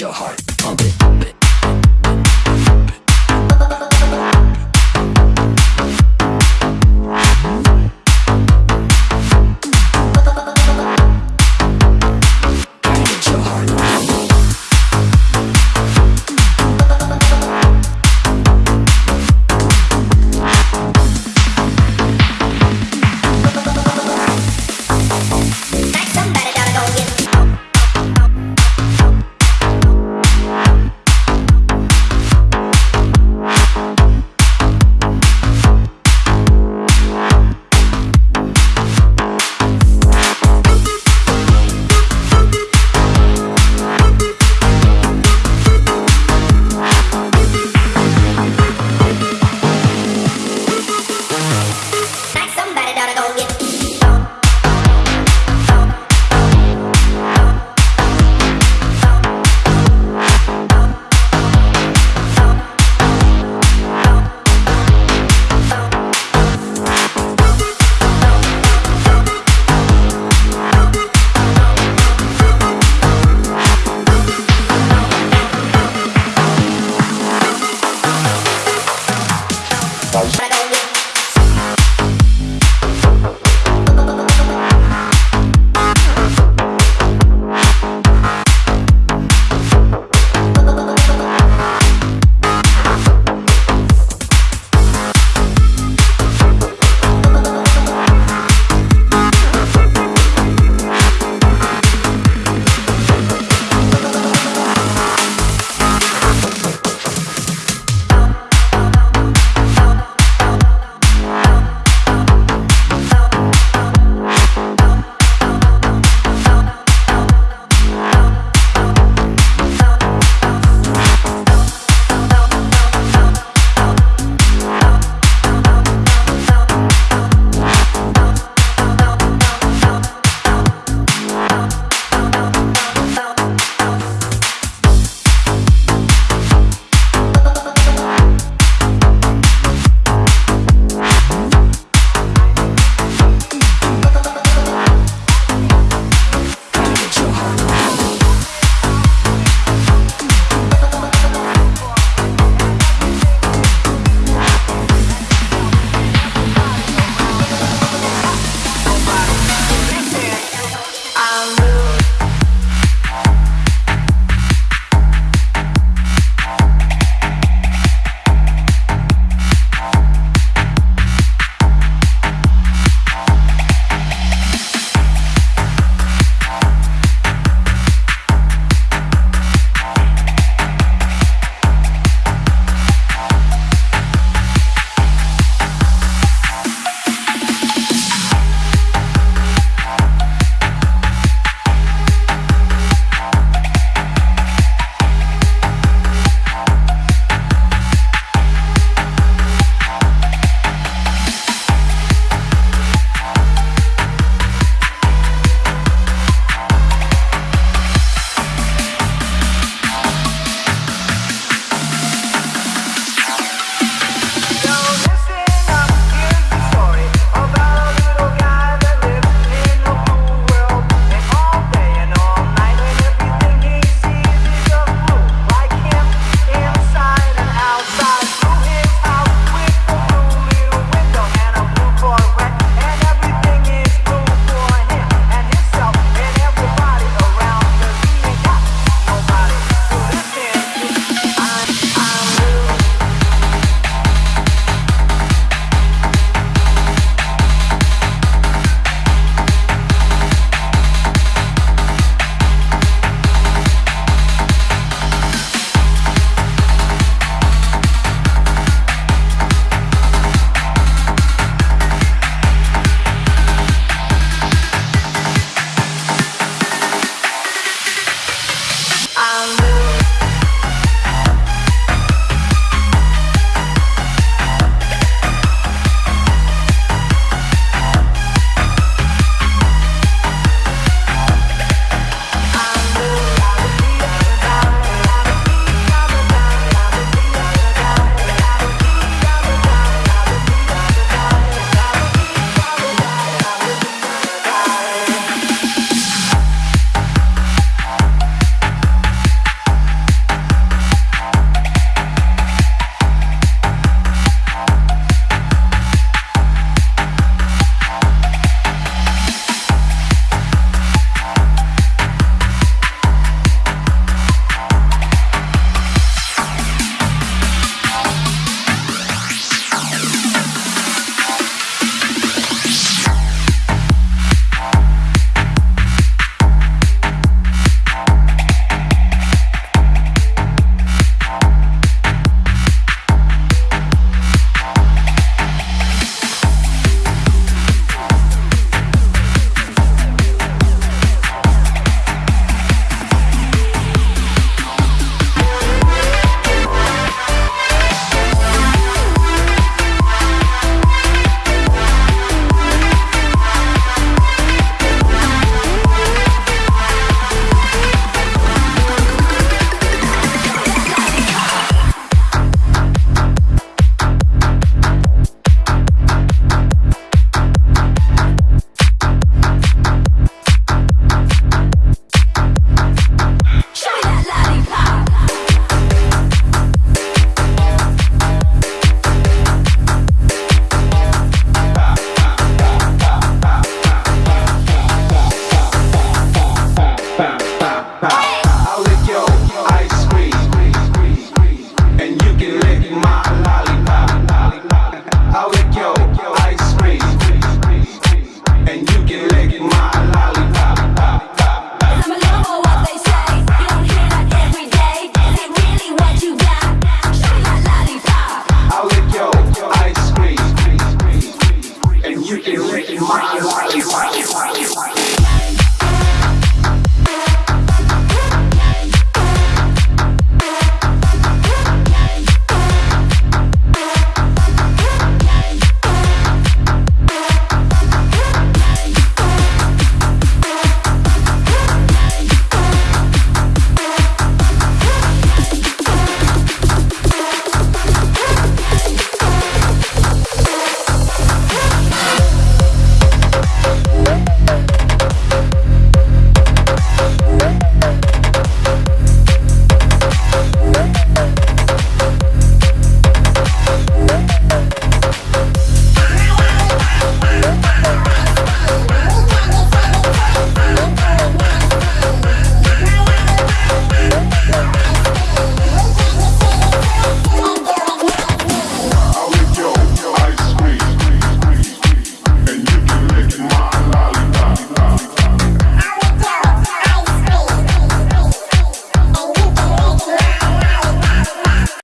your heart, pump it.